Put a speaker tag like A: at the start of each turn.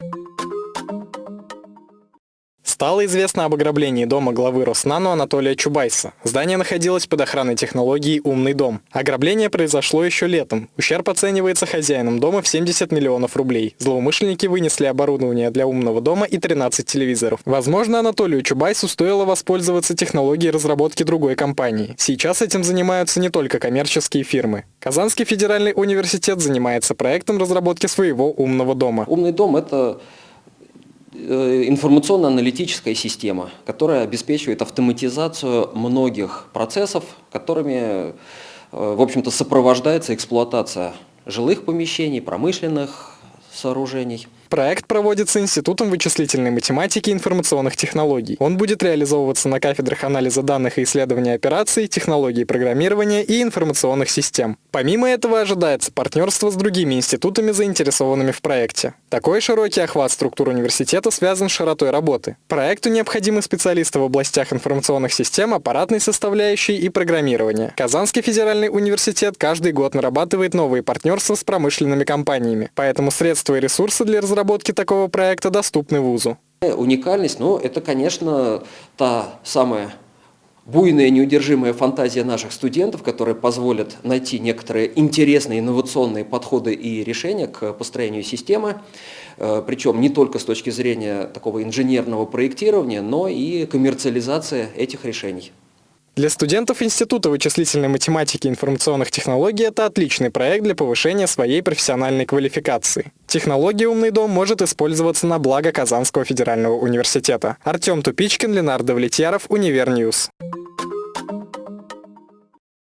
A: you Стало известно об ограблении дома главы Роснану Анатолия Чубайса. Здание находилось под охраной технологии «Умный дом». Ограбление произошло еще летом. Ущерб оценивается хозяином дома в 70 миллионов рублей. Злоумышленники вынесли оборудование для умного дома и 13 телевизоров. Возможно, Анатолию Чубайсу стоило воспользоваться технологией разработки другой компании. Сейчас этим занимаются не только коммерческие фирмы. Казанский федеральный университет занимается проектом разработки своего умного дома.
B: Умный дом – это информационно-аналитическая система, которая обеспечивает автоматизацию многих процессов, которыми, э, в общем-то, сопровождается эксплуатация жилых помещений, промышленных сооружений.
A: Проект проводится Институтом вычислительной математики и информационных технологий. Он будет реализовываться на кафедрах анализа данных и исследования операций, технологий программирования и информационных систем. Помимо этого ожидается партнерство с другими институтами, заинтересованными в проекте. Такой широкий охват структур университета связан с широтой работы. Проекту необходимы специалисты в областях информационных систем, аппаратной составляющей и программирования. Казанский федеральный университет каждый год нарабатывает новые партнерства с промышленными компаниями, поэтому средства и ресурсы для разработки разработки такого проекта доступны вузу?
B: Уникальность, ну, это, конечно, та самая буйная, неудержимая фантазия наших студентов, которая позволит найти некоторые интересные инновационные подходы и решения к построению системы, э, причем не только с точки зрения такого инженерного проектирования, но и коммерциализации этих решений.
A: Для студентов Института вычислительной математики и информационных технологий это отличный проект для повышения своей профессиональной квалификации. Технология «Умный дом» может использоваться на благо Казанского федерального университета. Артем Тупичкин, Ленар Давлетьяров, Универ News.